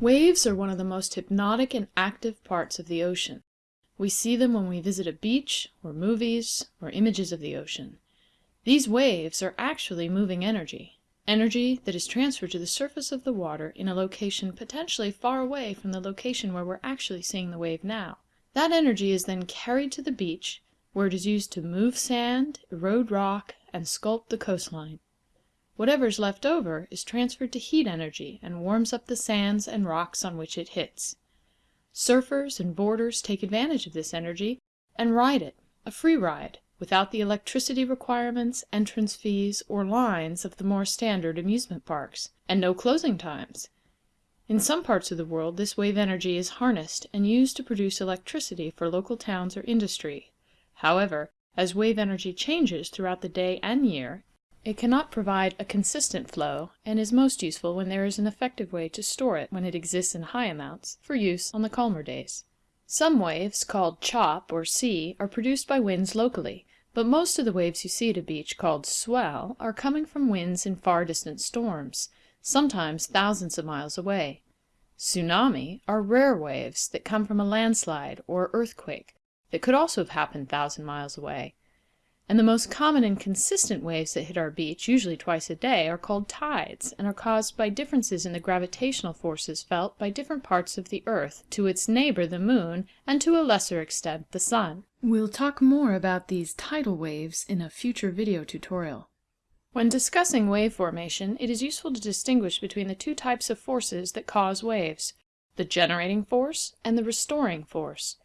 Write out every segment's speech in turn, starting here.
Waves are one of the most hypnotic and active parts of the ocean. We see them when we visit a beach, or movies, or images of the ocean. These waves are actually moving energy, energy that is transferred to the surface of the water in a location potentially far away from the location where we're actually seeing the wave now. That energy is then carried to the beach, where it is used to move sand, erode rock, and sculpt the coastline. Whatever is left over is transferred to heat energy and warms up the sands and rocks on which it hits. Surfers and boarders take advantage of this energy and ride it, a free ride, without the electricity requirements, entrance fees, or lines of the more standard amusement parks, and no closing times. In some parts of the world this wave energy is harnessed and used to produce electricity for local towns or industry. However, as wave energy changes throughout the day and year, it cannot provide a consistent flow and is most useful when there is an effective way to store it when it exists in high amounts for use on the calmer days. Some waves, called chop or sea, are produced by winds locally, but most of the waves you see at a beach called swell are coming from winds in far distant storms, sometimes thousands of miles away. Tsunami are rare waves that come from a landslide or earthquake that could also have happened thousand miles away and the most common and consistent waves that hit our beach, usually twice a day, are called tides, and are caused by differences in the gravitational forces felt by different parts of the earth to its neighbor the moon, and to a lesser extent the sun. We'll talk more about these tidal waves in a future video tutorial. When discussing wave formation, it is useful to distinguish between the two types of forces that cause waves, the generating force and the restoring force.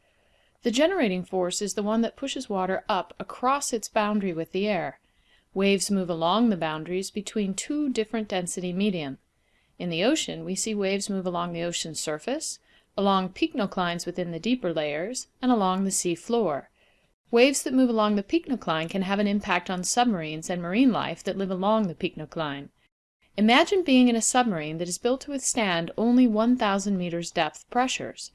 The generating force is the one that pushes water up across its boundary with the air. Waves move along the boundaries between two different density medium. In the ocean, we see waves move along the ocean surface, along pycnoclines within the deeper layers, and along the sea floor. Waves that move along the pycnocline can have an impact on submarines and marine life that live along the pycnocline. Imagine being in a submarine that is built to withstand only 1,000 meters depth pressures.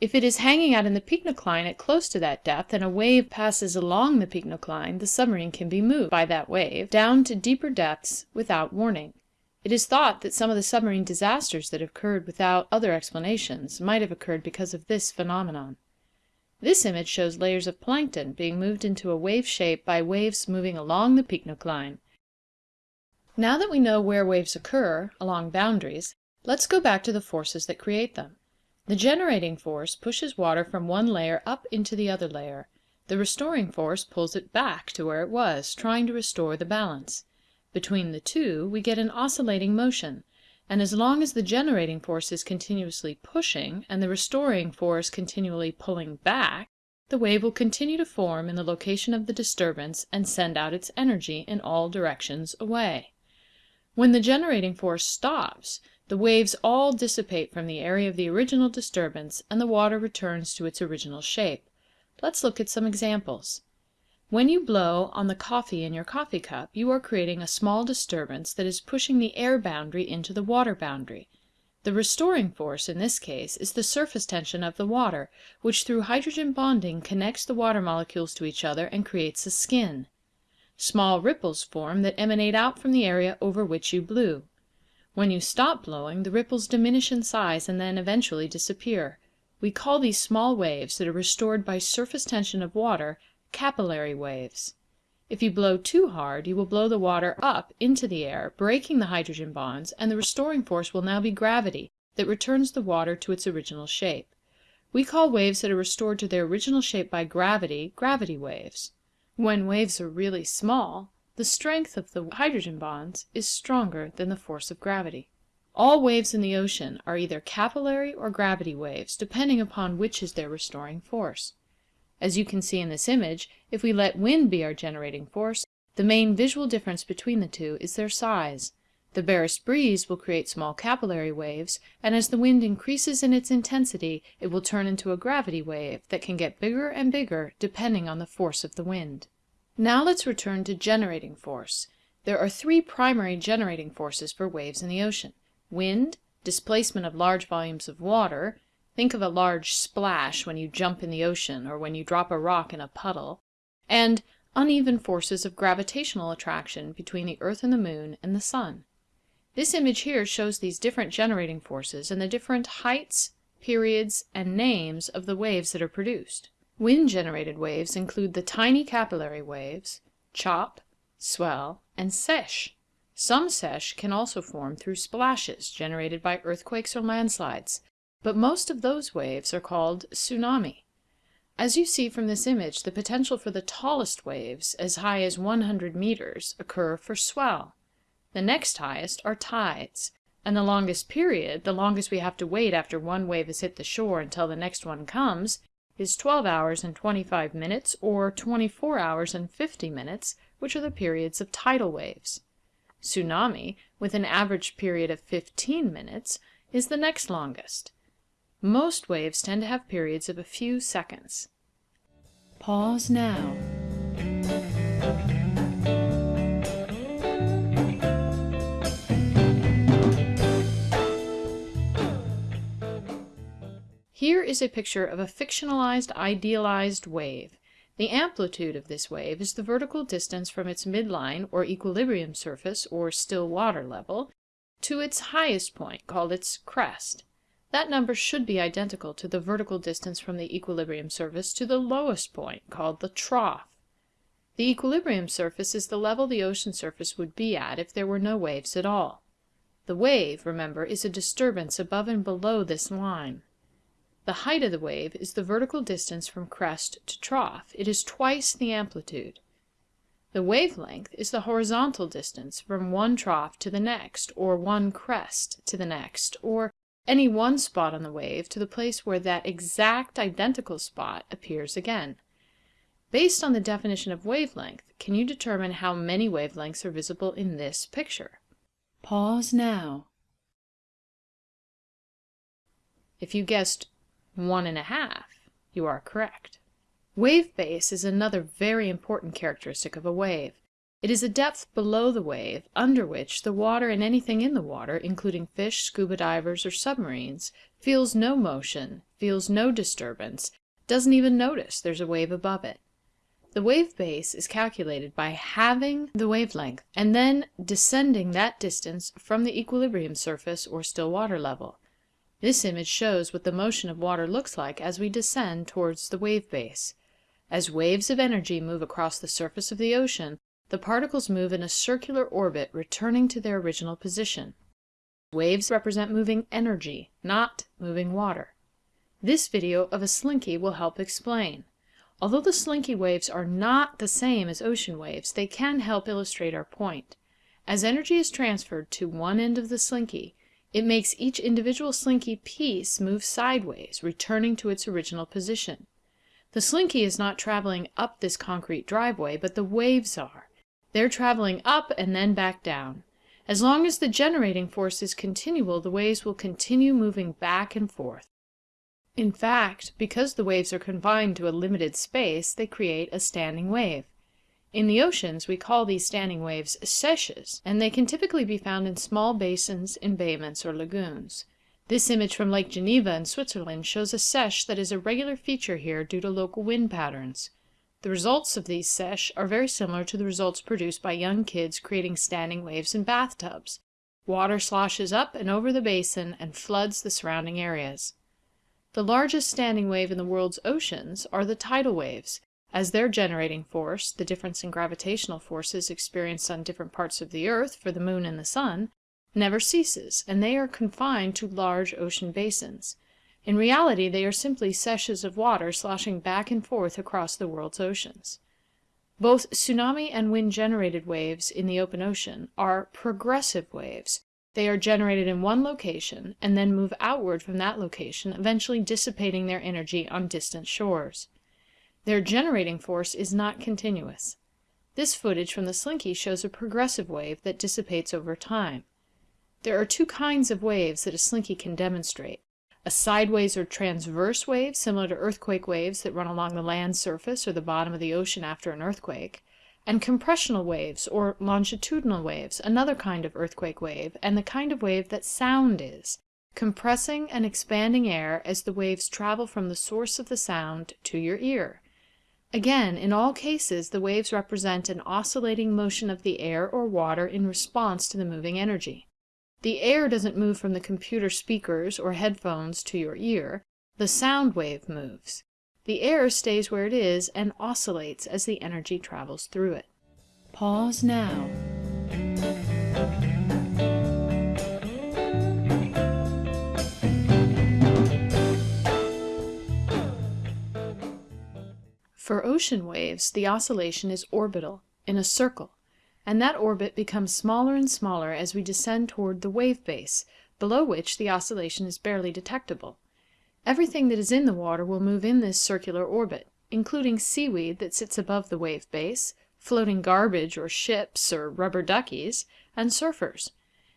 If it is hanging out in the pycnocline at close to that depth and a wave passes along the pycnocline, the submarine can be moved by that wave down to deeper depths without warning. It is thought that some of the submarine disasters that have occurred without other explanations might have occurred because of this phenomenon. This image shows layers of plankton being moved into a wave shape by waves moving along the pycnocline. Now that we know where waves occur, along boundaries, let's go back to the forces that create them. The generating force pushes water from one layer up into the other layer. The restoring force pulls it back to where it was, trying to restore the balance. Between the two we get an oscillating motion, and as long as the generating force is continuously pushing and the restoring force continually pulling back, the wave will continue to form in the location of the disturbance and send out its energy in all directions away. When the generating force stops, the waves all dissipate from the area of the original disturbance and the water returns to its original shape. Let's look at some examples. When you blow on the coffee in your coffee cup you are creating a small disturbance that is pushing the air boundary into the water boundary. The restoring force in this case is the surface tension of the water, which through hydrogen bonding connects the water molecules to each other and creates a skin. Small ripples form that emanate out from the area over which you blew. When you stop blowing, the ripples diminish in size and then eventually disappear. We call these small waves that are restored by surface tension of water capillary waves. If you blow too hard you will blow the water up into the air, breaking the hydrogen bonds, and the restoring force will now be gravity that returns the water to its original shape. We call waves that are restored to their original shape by gravity, gravity waves. When waves are really small, the strength of the hydrogen bonds is stronger than the force of gravity. All waves in the ocean are either capillary or gravity waves, depending upon which is their restoring force. As you can see in this image, if we let wind be our generating force, the main visual difference between the two is their size. The barest breeze will create small capillary waves, and as the wind increases in its intensity it will turn into a gravity wave that can get bigger and bigger depending on the force of the wind. Now let's return to generating force. There are three primary generating forces for waves in the ocean. Wind, displacement of large volumes of water, think of a large splash when you jump in the ocean or when you drop a rock in a puddle, and uneven forces of gravitational attraction between the earth and the moon and the sun. This image here shows these different generating forces and the different heights, periods, and names of the waves that are produced. Wind-generated waves include the tiny capillary waves, chop, swell, and seiche. Some seiche can also form through splashes generated by earthquakes or landslides, but most of those waves are called tsunami. As you see from this image, the potential for the tallest waves, as high as 100 meters, occur for swell. The next highest are tides, and the longest period, the longest we have to wait after one wave has hit the shore until the next one comes, is 12 hours and 25 minutes or 24 hours and 50 minutes, which are the periods of tidal waves. Tsunami, with an average period of 15 minutes, is the next longest. Most waves tend to have periods of a few seconds. Pause now. Here is a picture of a fictionalized, idealized wave. The amplitude of this wave is the vertical distance from its midline or equilibrium surface or still water level to its highest point, called its crest. That number should be identical to the vertical distance from the equilibrium surface to the lowest point, called the trough. The equilibrium surface is the level the ocean surface would be at if there were no waves at all. The wave, remember, is a disturbance above and below this line. The height of the wave is the vertical distance from crest to trough. It is twice the amplitude. The wavelength is the horizontal distance from one trough to the next, or one crest to the next, or any one spot on the wave to the place where that exact identical spot appears again. Based on the definition of wavelength, can you determine how many wavelengths are visible in this picture? Pause now. If you guessed one and a half, you are correct. Wave base is another very important characteristic of a wave. It is a depth below the wave, under which the water and anything in the water, including fish, scuba divers, or submarines, feels no motion, feels no disturbance, doesn't even notice there's a wave above it. The wave base is calculated by halving the wavelength and then descending that distance from the equilibrium surface or still water level. This image shows what the motion of water looks like as we descend towards the wave base. As waves of energy move across the surface of the ocean, the particles move in a circular orbit returning to their original position. Waves represent moving energy, not moving water. This video of a slinky will help explain. Although the slinky waves are not the same as ocean waves, they can help illustrate our point. As energy is transferred to one end of the slinky, it makes each individual slinky piece move sideways, returning to its original position. The slinky is not traveling up this concrete driveway, but the waves are. They're traveling up and then back down. As long as the generating force is continual, the waves will continue moving back and forth. In fact, because the waves are confined to a limited space, they create a standing wave. In the oceans, we call these standing waves seiches, and they can typically be found in small basins, embayments, or lagoons. This image from Lake Geneva in Switzerland shows a seiche that is a regular feature here due to local wind patterns. The results of these seiches are very similar to the results produced by young kids creating standing waves in bathtubs. Water sloshes up and over the basin and floods the surrounding areas. The largest standing wave in the world's oceans are the tidal waves, as their generating force, the difference in gravitational forces experienced on different parts of the earth for the moon and the sun, never ceases, and they are confined to large ocean basins. In reality they are simply seiches of water sloshing back and forth across the world's oceans. Both tsunami and wind-generated waves in the open ocean are progressive waves. They are generated in one location and then move outward from that location, eventually dissipating their energy on distant shores. Their generating force is not continuous. This footage from the Slinky shows a progressive wave that dissipates over time. There are two kinds of waves that a Slinky can demonstrate. A sideways or transverse wave, similar to earthquake waves that run along the land surface or the bottom of the ocean after an earthquake, and compressional waves or longitudinal waves, another kind of earthquake wave, and the kind of wave that sound is, compressing and expanding air as the waves travel from the source of the sound to your ear. Again, in all cases the waves represent an oscillating motion of the air or water in response to the moving energy. The air doesn't move from the computer speakers or headphones to your ear. The sound wave moves. The air stays where it is and oscillates as the energy travels through it. Pause now. For ocean waves, the oscillation is orbital, in a circle, and that orbit becomes smaller and smaller as we descend toward the wave base, below which the oscillation is barely detectable. Everything that is in the water will move in this circular orbit, including seaweed that sits above the wave base, floating garbage or ships or rubber duckies, and surfers.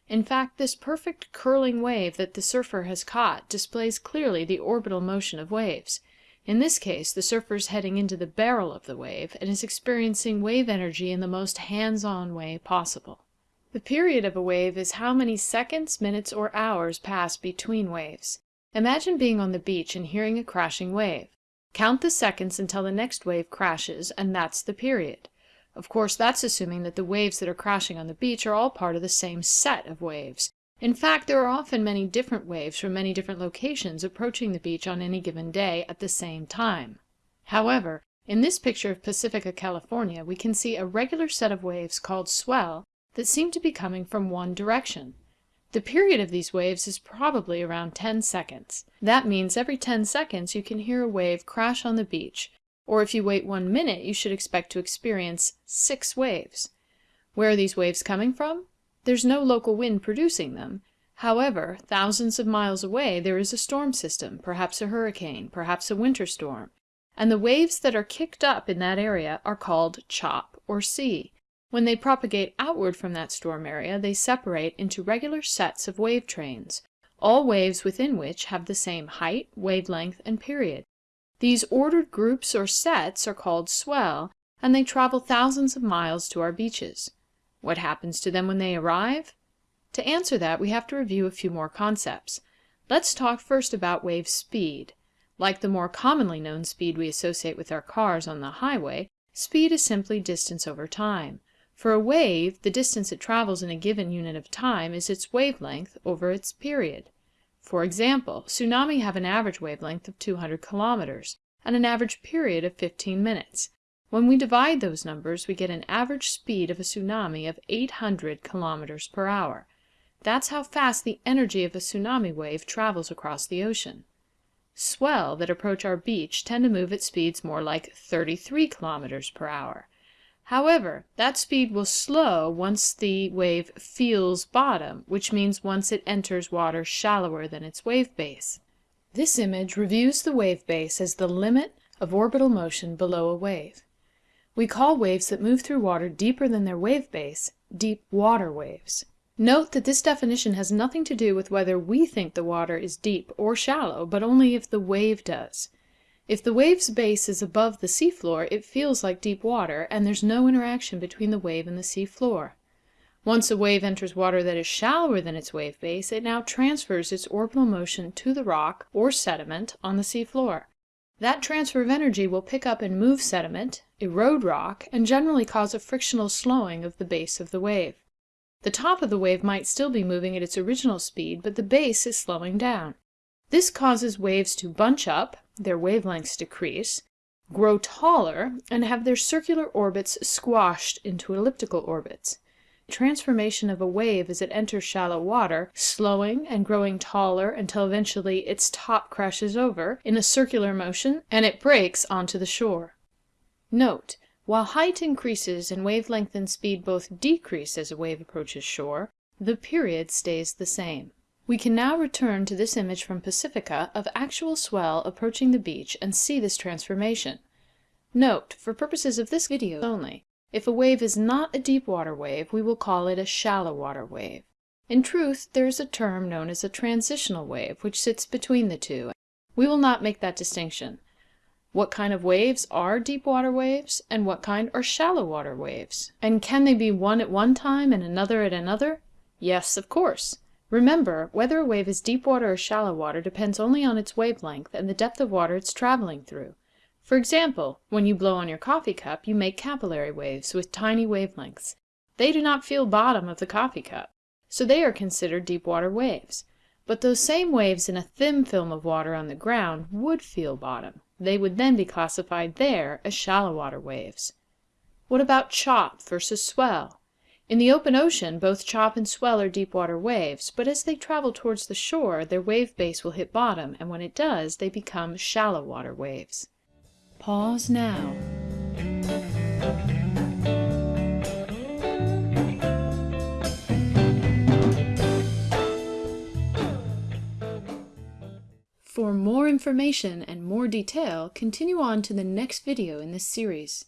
In fact, this perfect curling wave that the surfer has caught displays clearly the orbital motion of waves. In this case, the surfer is heading into the barrel of the wave and is experiencing wave energy in the most hands-on way possible. The period of a wave is how many seconds, minutes, or hours pass between waves. Imagine being on the beach and hearing a crashing wave. Count the seconds until the next wave crashes, and that's the period. Of course, that's assuming that the waves that are crashing on the beach are all part of the same set of waves. In fact, there are often many different waves from many different locations approaching the beach on any given day at the same time. However, in this picture of Pacifica, California, we can see a regular set of waves called swell that seem to be coming from one direction. The period of these waves is probably around 10 seconds. That means every 10 seconds you can hear a wave crash on the beach, or if you wait one minute you should expect to experience six waves. Where are these waves coming from? There's no local wind producing them. However, thousands of miles away there is a storm system, perhaps a hurricane, perhaps a winter storm, and the waves that are kicked up in that area are called chop or sea. When they propagate outward from that storm area, they separate into regular sets of wave trains, all waves within which have the same height, wavelength, and period. These ordered groups or sets are called swell, and they travel thousands of miles to our beaches. What happens to them when they arrive? To answer that, we have to review a few more concepts. Let's talk first about wave speed. Like the more commonly known speed we associate with our cars on the highway, speed is simply distance over time. For a wave, the distance it travels in a given unit of time is its wavelength over its period. For example, tsunami have an average wavelength of 200 kilometers and an average period of 15 minutes. When we divide those numbers we get an average speed of a tsunami of 800 kilometers per hour. That's how fast the energy of a tsunami wave travels across the ocean. Swell that approach our beach tend to move at speeds more like 33 kilometers per hour. However, that speed will slow once the wave feels bottom, which means once it enters water shallower than its wave base. This image reviews the wave base as the limit of orbital motion below a wave. We call waves that move through water deeper than their wave base deep water waves. Note that this definition has nothing to do with whether we think the water is deep or shallow, but only if the wave does. If the wave's base is above the seafloor, it feels like deep water, and there's no interaction between the wave and the seafloor. Once a wave enters water that is shallower than its wave base, it now transfers its orbital motion to the rock or sediment on the seafloor. That transfer of energy will pick up and move sediment, erode rock, and generally cause a frictional slowing of the base of the wave. The top of the wave might still be moving at its original speed, but the base is slowing down. This causes waves to bunch up, their wavelengths decrease, grow taller, and have their circular orbits squashed into elliptical orbits transformation of a wave as it enters shallow water, slowing and growing taller until eventually its top crashes over in a circular motion and it breaks onto the shore. Note: While height increases and wavelength and speed both decrease as a wave approaches shore, the period stays the same. We can now return to this image from Pacifica of actual swell approaching the beach and see this transformation. Note: For purposes of this video only, if a wave is not a deep water wave, we will call it a shallow water wave. In truth, there is a term known as a transitional wave, which sits between the two. We will not make that distinction. What kind of waves are deep water waves, and what kind are shallow water waves? And can they be one at one time and another at another? Yes, of course. Remember, whether a wave is deep water or shallow water depends only on its wavelength and the depth of water it's traveling through. For example, when you blow on your coffee cup you make capillary waves with tiny wavelengths. They do not feel bottom of the coffee cup. so they are considered deep water waves. But those same waves in a thin film of water on the ground would feel bottom. They would then be classified there as shallow water waves. What about chop versus swell? In the open ocean both chop and swell are deep water waves, but as they travel towards the shore their wave base will hit bottom, and when it does they become shallow water waves. Pause now. For more information and more detail, continue on to the next video in this series.